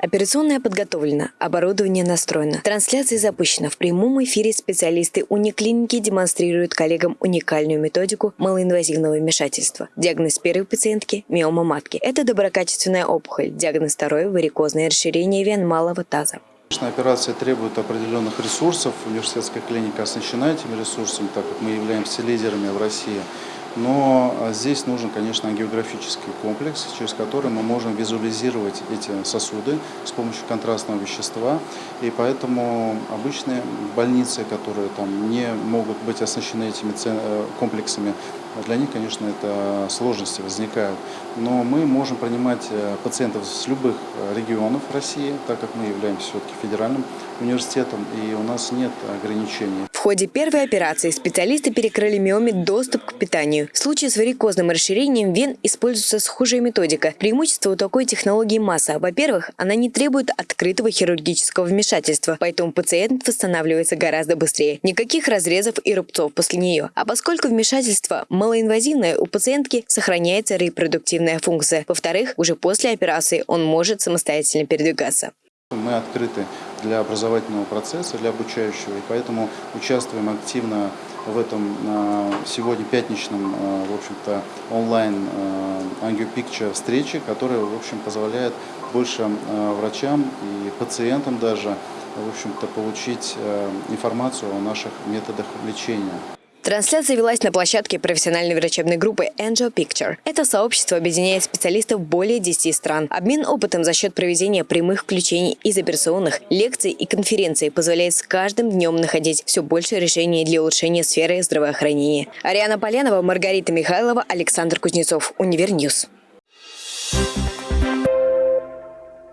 Операционная подготовлена, оборудование настроено. Трансляция запущена. В прямом эфире специалисты униклиники демонстрируют коллегам уникальную методику малоинвазивного вмешательства. Диагноз первой пациентки – миома матки. Это доброкачественная опухоль. Диагноз второй – варикозное расширение вен малого таза. Конечно, операция требует определенных ресурсов. Университетская клиника оснащена этими ресурсами, так как мы являемся лидерами в России. Но а, здесь нужен, конечно, географический комплекс, через который мы можем визуализировать эти сосуды с помощью контрастного вещества. И поэтому обычные больницы, которые там не могут быть оснащены этими э, комплексами, для них, конечно, это сложности возникают. Но мы можем принимать э, пациентов с любых э, регионов России, так как мы являемся все-таки федеральным университетом, и у нас нет ограничений. В ходе первой операции специалисты перекрыли миоме доступ к питанию. В случае с варикозным расширением вен используется схожая методика. Преимущество у такой технологии масса. Во-первых, она не требует открытого хирургического вмешательства, поэтому пациент восстанавливается гораздо быстрее. Никаких разрезов и рубцов после нее. А поскольку вмешательство малоинвазивное, у пациентки сохраняется репродуктивная функция. Во-вторых, уже после операции он может самостоятельно передвигаться. Мы открыты для образовательного процесса, для обучающего, и поэтому участвуем активно в этом а, сегодня пятничном, а, в общем-то, онлайн ангиопикча встрече, которая, в общем, позволяет больше а, врачам и пациентам даже, в общем-то, получить информацию о наших методах лечения. Трансляция велась на площадке профессиональной врачебной группы Angel Picture. Это сообщество объединяет специалистов более 10 стран. Обмен опытом за счет проведения прямых включений из операционных, лекций и конференций позволяет с каждым днем находить все больше решений для улучшения сферы здравоохранения. Ариана Поленова, Маргарита Михайлова, Александр Кузнецов. Универ News.